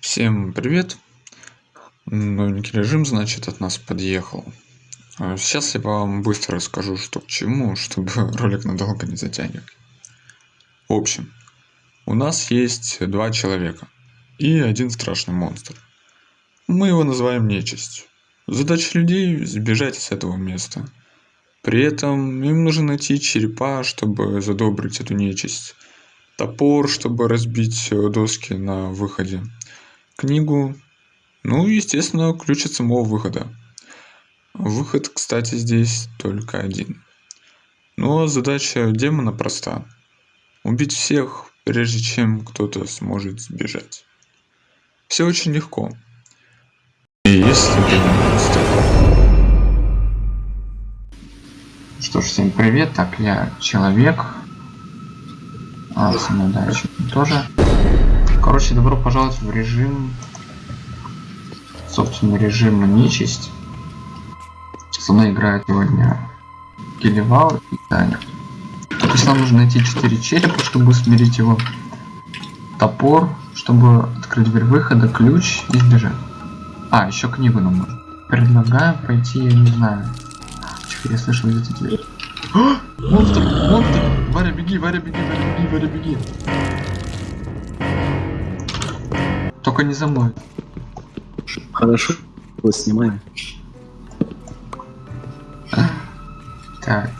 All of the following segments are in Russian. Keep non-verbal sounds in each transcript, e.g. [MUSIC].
Всем привет! Новенький режим, значит, от нас подъехал. А, Сейчас я вам быстро расскажу, что к чему, чтобы [LAUGHS] ролик надолго не затягивать. В общем, у нас есть два человека и один страшный монстр. Мы его называем нечисть. Задача людей – сбежать с этого места. При этом им нужно найти черепа, чтобы задобрить эту нечисть. Топор, чтобы разбить э, доски на выходе книгу, ну естественно, ключ от самого выхода. Выход, кстати, здесь только один. Но задача демона проста. Убить всех, прежде чем кто-то сможет сбежать. Все очень легко. И если ты. Что ж, всем привет, так, я человек. А, дальше тоже. Короче, добро пожаловать в режим... Собственно, режим нечисть. Со мной играет сегодня Келевал и Таня. То есть нам нужно найти 4 черепа, чтобы смирить его. Топор, чтобы открыть дверь выхода, ключ и сбежать. А, еще книгу нам нужно. Предлагаю пойти, я не знаю. Тихо, я слышал где-то дверь. А! Монстр! Монстр! Варя, беги, Варя, беги, Варя, беги, Варя, беги. Только не за мной. Хорошо, вот снимаем. Так.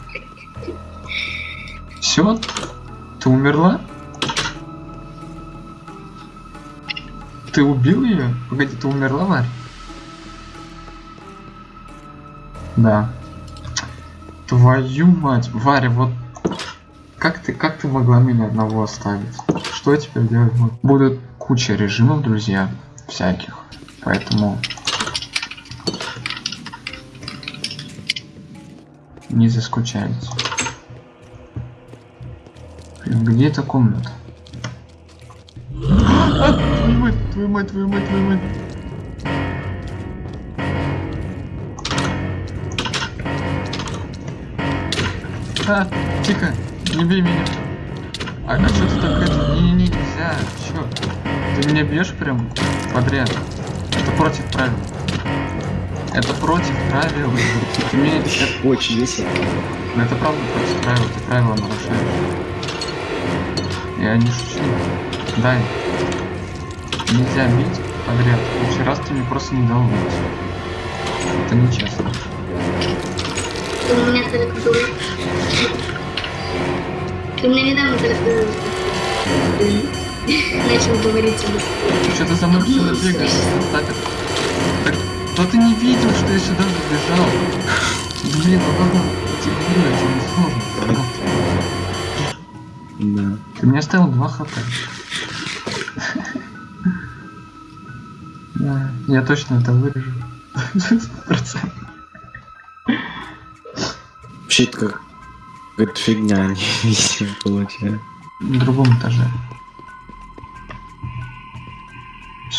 Все? Ты умерла? Ты убил ее? Погоди, ты умерла, Варя? Да. Твою мать, Варя, вот как ты, как ты могла меня одного оставить? Что я теперь делать буду? Будут куча режимов, друзья, всяких. Поэтому не заскучайте. Блин, где эта комната? А, твою мать, твою мать, твою мать, твою мать. А, тихо, не бей меня. А, а что ты так это? Не, не, не, нельзя. Чё? Ты меня бьешь прям подряд. Это против правил. Это против правил. Ты меня это, Очень весело. ну, это правда против правил. Ты правила нарушаешь. Я не шучу. Дай. Нельзя бить подряд. В следующий раз ты мне просто не дал бить. Это нечестно. Ты у меня только был. Ты мне недавно только начал говорить об Что ты за мной сюда бегаешь? Так, так, то ты не видел, что я сюда забежал. Блин, ну ладно, тебе говорю, это не сложно. Да. Ты мне оставил 2 хп. Да, я точно это вырежу. Процент. Вообще это как какая-то фигня, [LAUGHS] не получается. На другом этаже.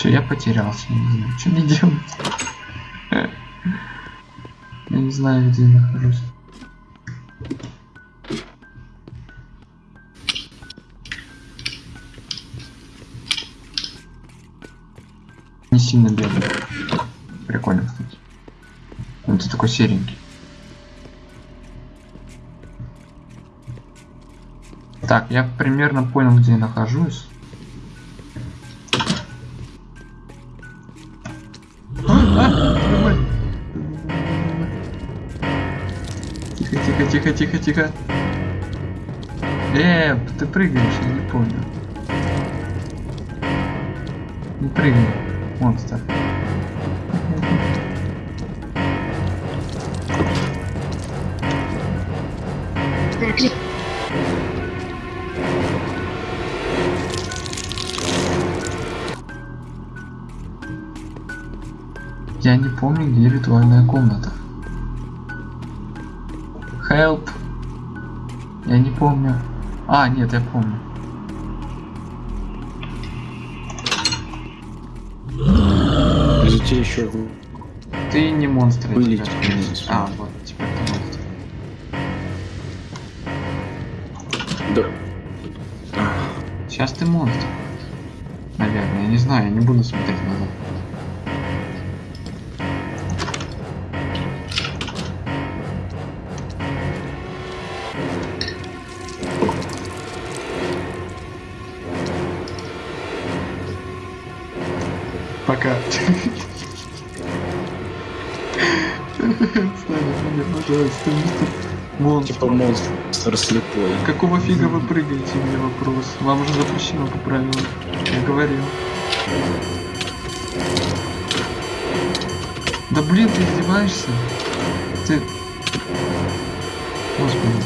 Все, я потерялся, я не знаю, что мне делать. Я не знаю, где я нахожусь. Не сильно белый. Прикольно, кстати. Он ты такой серенький. Так, я примерно понял, где я нахожусь. Тихо, тихо. Э, ты прыгаешь, я не понял. Не прыгай, монстр. Я не помню, где ритуальная комната. Help. Я не помню. А, нет, я помню. Подождите еще. Ты не монстр. спрашиваю. А, вот, теперь ты монстр. Да. Сейчас ты монстр. Наверное, я не знаю, я не буду смотреть назад. Пожалуйста, мистер Монстр. Типа монстр слепой. Какого фига вы прыгаете, мне вопрос? Вам же запрещено по правилам. Я говорил. Да блин, ты издеваешься? Ты... Господи.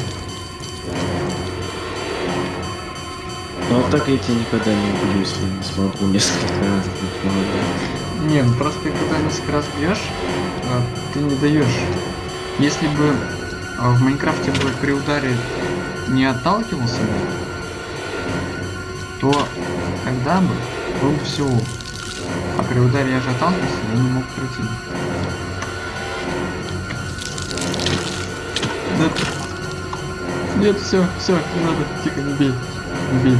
Ну а так я тебя никогда не убью, если не смогу несколько раз быть молодым. Не, ну просто когда несколько раз бьешь, а, ты не даешь. Если бы а, в Майнкрафте бы при ударе не отталкивался бы, то тогда бы был бы все. А при ударе я же отталкивался, я не мог пройти. Да. Нет, все, все, не надо, тихо, не бей, не бей.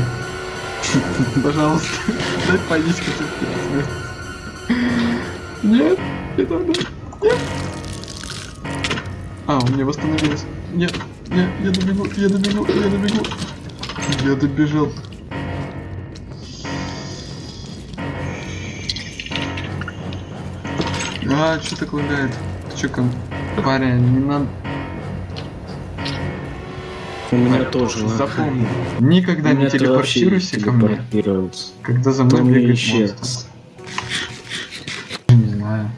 [LAUGHS] Пожалуйста, [LAUGHS] дай поесть смертью. Нет, не надо. Нет. А, у меня восстановилось. Нет, нет, я добегу, я добегу, я добегу. Я добежал. А, что так лагает? Чё, ком... парень, не надо... У меня тоже. ладно. Запомни, никогда не телепортируйся ко мне, когда за мной бегает монстр. Не знаю.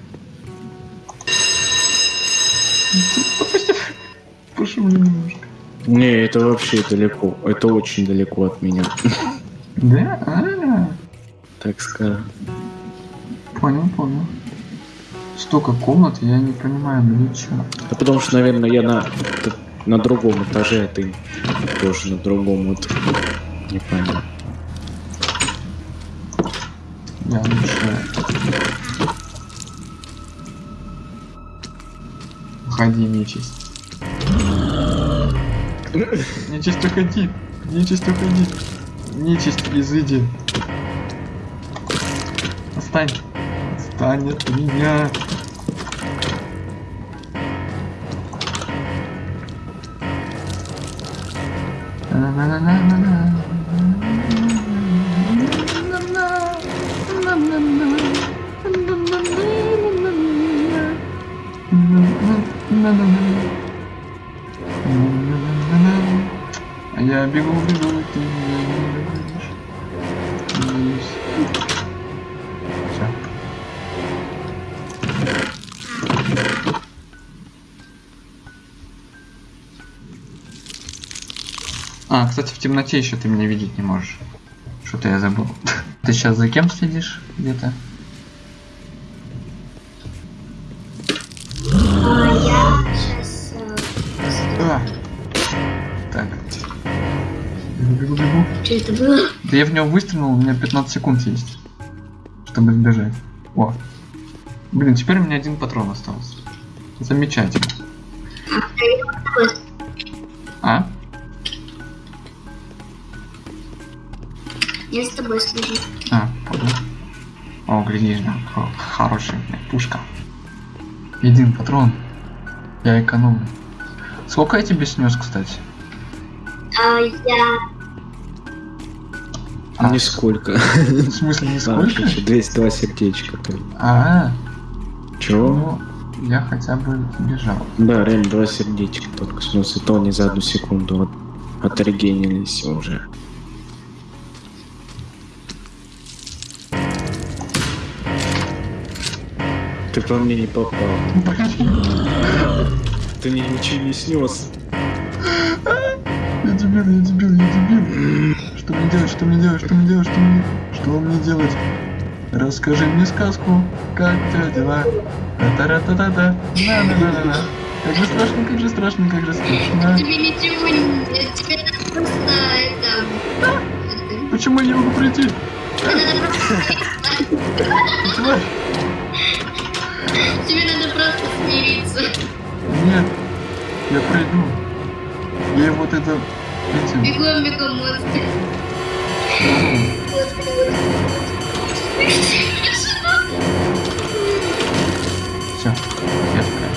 Пошумли немножко. Не, это вообще далеко. Это очень далеко от меня. Да? А, Так скажем. понял, понял. Столько комнат, я не понимаю, ну ничего. Да потому что, наверное, я на, на другом этаже, а ты тоже на другом. Вот. Не понял. Я лучше... Уходи, нечисть. Нечисть, уходи. Нечисть, уходи. Нечисть, изыди. Отстань. Отстань от меня. А я бегу, бегу, ты меня не. Надеюсь. Всё. А, кстати, в темноте еще ты меня видеть не можешь. Что-то я забыл. [LAUGHS] Ты сейчас за кем следишь где-то? Было? Да я в него выстрелил, у меня 15 секунд есть, чтобы сбежать. О. Блин, теперь у меня один патрон остался. Замечательно. А? Я с тобой слежу. А, понял. О, глядишь, да. Хо- Хорошая пушка. Один патрон. Я экономлю. Сколько я тебе снес, кстати? А, я... А. Нисколько. В смысле, не А, сколько? еще 202 сердечка. только. А, Чего? ну, я хотя бы бежал. Да, реально два сердечка только. В смысле, то не за одну секунду от, отрегенились уже. Ты по мне не попал. Ты мне ничего не снес. Я дебил, я дебил, я дебил. Что мне делать, что мне делать, что мне делать, что мне, что мне делать? Расскажи мне сказку, как тебя дела? Та-та-ра-та-та-та, на-на-на-на-на. Как же страшно, как же страшно, как же страшно. Тебе ничего не... Тебе надо просто это... это- Почему я не могу. Тварь! Тебе надо просто смириться. Нет, я пройду. Я вот это... Бегом, бегом, монстр. Все, я такая.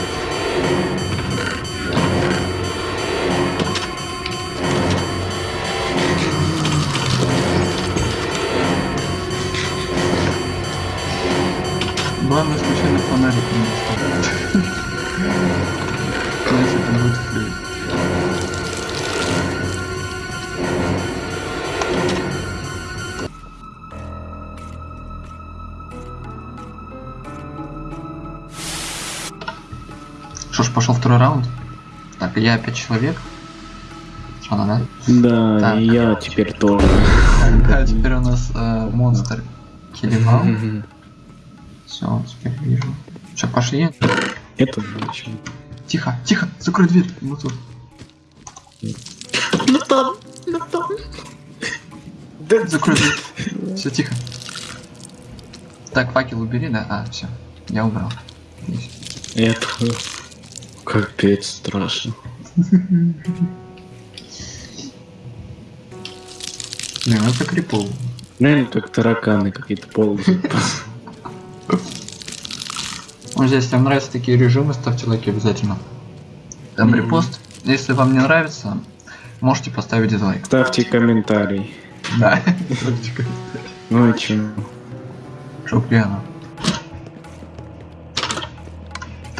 Главное, случайно фонарик не достал. Что ж, пошел второй раунд. Так, я опять человек. Что надо? Да, Так. и я теперь тоже. Да, теперь у нас э, монстр Килимал. [LAUGHS] Все, теперь вижу. Че, пошли? Это зачем? Тихо, тихо, закрой дверь. Вот тут. Ну там, ну там. Да, Закрой дверь. Все, тихо. Так, факел убери, да? А, все. Я убрал. Это капец страшно. Блин, это крипово. Реально как тараканы какие-то ползают. Вот здесь, если вам нравятся такие режимы, ставьте лайки обязательно. Там репост. Если вам не нравится, можете поставить дизлайк. Ставьте комментарий. Да. [LAUGHS] Ну и чё? Чтоб пьяно.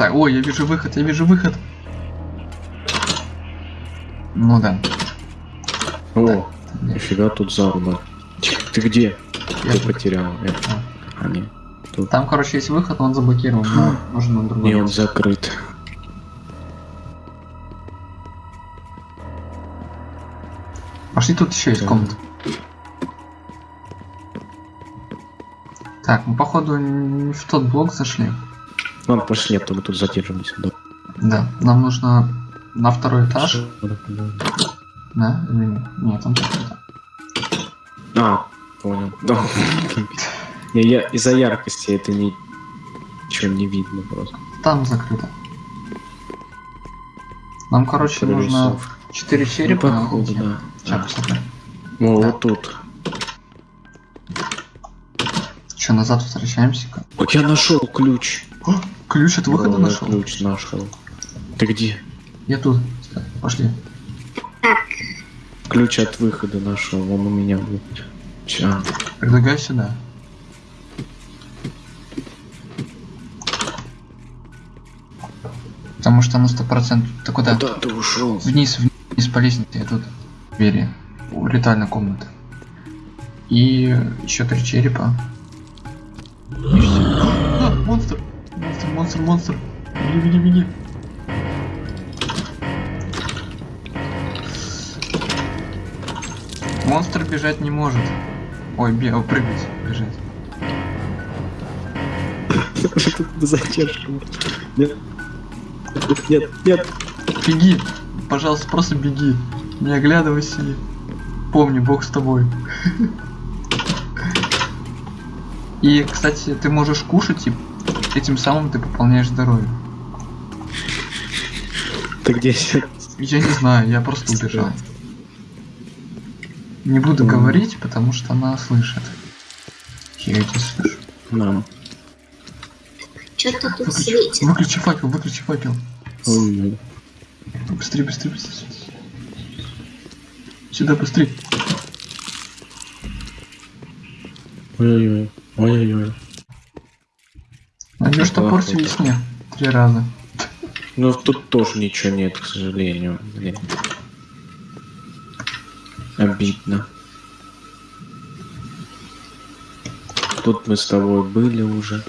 Так, ой, я вижу выход, я вижу выход. Ну да. О, нифига тут заруба. Ты где? Я Ты потерял это. А, нет. Тут. Там, короче, есть выход, он заблокирован. но нужно на другой. Не, он закрыт. Пошли, тут еще есть Да. комната. Так, мы походу не в тот блок зашли. Ладно, пошли, а то мы тут задержимся. Да. Да, нам нужно на второй этаж. Да? Или нет? Там закрыто. А, понял. Да. Не, я из-за яркости это не... Ничего не видно просто. Там закрыто. Нам, короче, нужно Прорисовка. 4 Ну, черепа. походу, да. Сейчас, посмотрим. О, Да. вот тут. Че, назад возвращаемся-ка? Вот я нашел ключ. О, ключ от выхода Да, я нашел. Ключ нашел. Ты где? Я тут. Пошли. Ключ от выхода нашел, он у меня был. Ча. Предлагаю сюда. Потому что на сто процентов. Ты куда? Куда ты ушел? Вниз, вниз по лестнице, я тут. Двери. У ритуальной комнаты. И еще три черепа. И все. А, монстр! Монстр, монстр! Беги, беги, беги! Монстр бежать не может. Ой, бе прыгать, бежать. [LAUGHS] Задержка. Нет. Нет, нет. Беги! Пожалуйста, просто беги. Не оглядывайся. Помни, Бог с тобой. [LAUGHS] И, кстати, ты можешь кушать, и этим самым ты пополняешь здоровье. Ты где сейчас? Я не знаю, я просто убежал. Не буду говорить, потому что она слышит. Я эти слышу. Нам. Что-то тут Выключи, светит. выключи факел, выключи факел. Ой-ой. Быстрее, быстрее, быстрее. Сюда быстрее. Ой-ой-ой. Ой-ой-ой. Найдешь топор в весне. Три раза. Ну тут тоже ничего нет, к сожалению. Блин. Обидно. Тут мы с тобой были уже.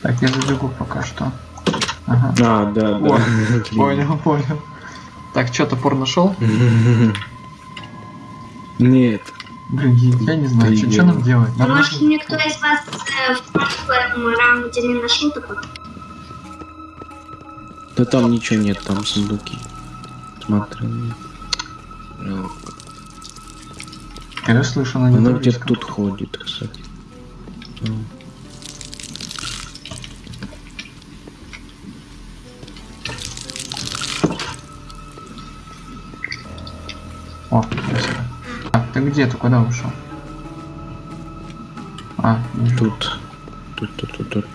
Так, я забегу пока что. Ага. А, да, да. [LAUGHS] Понял, понял. Так, что, топор нашел? [LAUGHS] Нет. Блин, я, не знаю, что Прием. нам делать. Нам Может, нужно- никто из вас э, в прошлом раунде не нашел такой? Да там ничего нет, там сундуки. Смотри. Ну, Я слышу, она Она где-то тут ходит, кстати. Ну. О, где? Ты куда ушел? А, вижу. Тут. Тут, тут, тут, тут.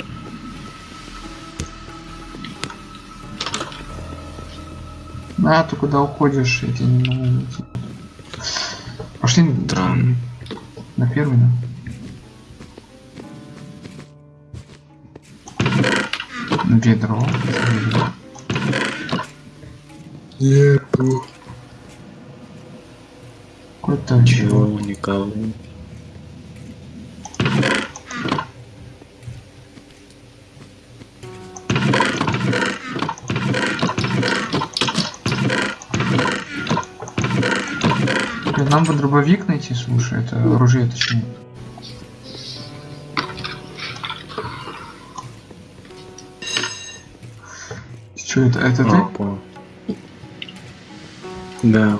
А, ты куда уходишь? Я тебя не могу найти. Пошли Странно. на первый, да? Ведро. Ведро. Нету. Какой-то. Чего, никого. Нам бы дробовик найти, слушай, это оружие точнее. Что это? Это А, ты? Да,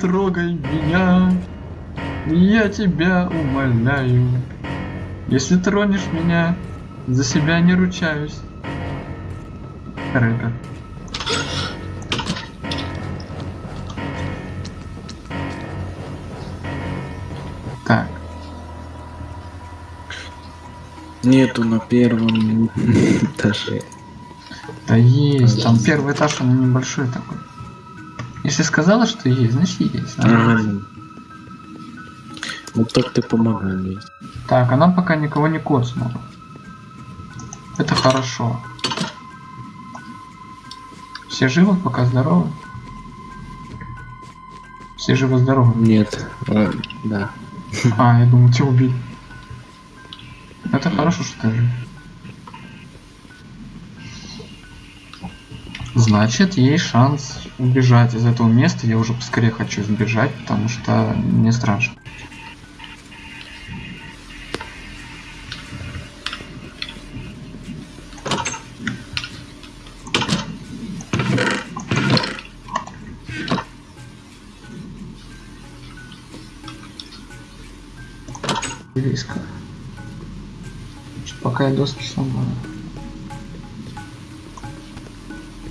трогай меня, я тебя умоляю. Если тронешь меня, за себя не ручаюсь. Рэпер. Так, Нету на первом [LAUGHS] этаже. да есть, там первый этаж, он небольшой такой. Если сказала, что есть, значит есть. Нормально. Вот так ты помогай мне. Так, она пока никого не коцнула. Это хорошо. Все живы, пока здоровы? Все живы-здоровы. Нет, а, да. А, я думал, тебя убили. Это хорошо, что ты жив. Значит, есть шанс убежать из этого места. Я уже поскорее хочу сбежать, потому что мне страшно. Близко. Пока я доски сломаю.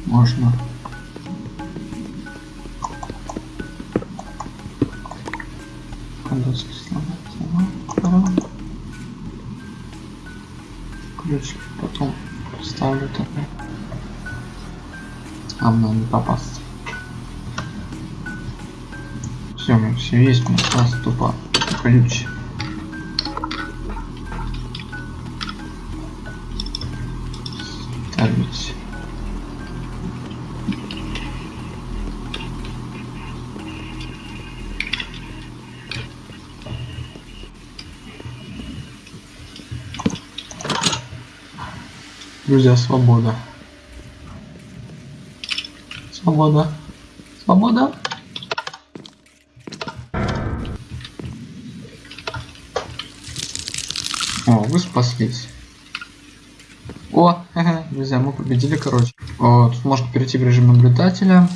Можно. Пока доски сломаю. сломаю. Здорово. Ключ потом ставлю такой. А мне не попасться. Все, мы все есть, у нас тупо ключ. ставить. Друзья, свобода. Свобода. Свобода. О, вы спаслись. О, ха-ха, [LAUGHS] друзья, мы победили, короче. О, тут можно перейти в режим наблюдателя,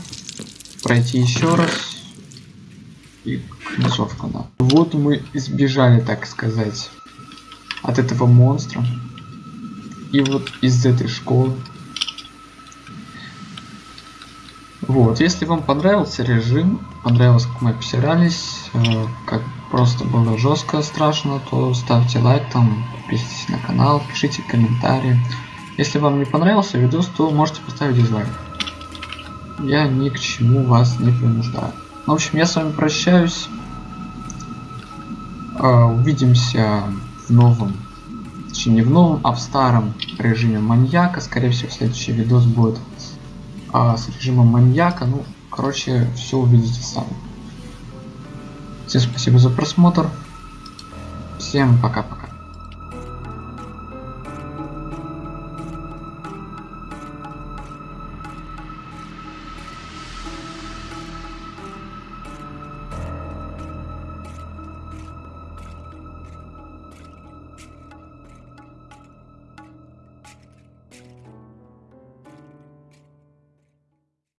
пройти еще раз. И концовка, да. Вот мы избежали, так сказать, от этого монстра. И вот из этой школы. Вот, если вам понравился режим, понравилось, как мы обсирались, э, как просто было жестко, страшно, то ставьте лайк, там, подписывайтесь на канал, пишите комментарии. Если вам не понравился видос, то можете поставить дизлайк. Я ни к чему вас не принуждаю. Ну, в общем, я с вами прощаюсь. Э, Увидимся в новом, точнее не в новом, а в старом режиме маньяка. Скорее всего, следующий видос будет а, с режимом маньяка. Ну, короче, все увидите сами. Всем спасибо за просмотр. Всем пока-пока.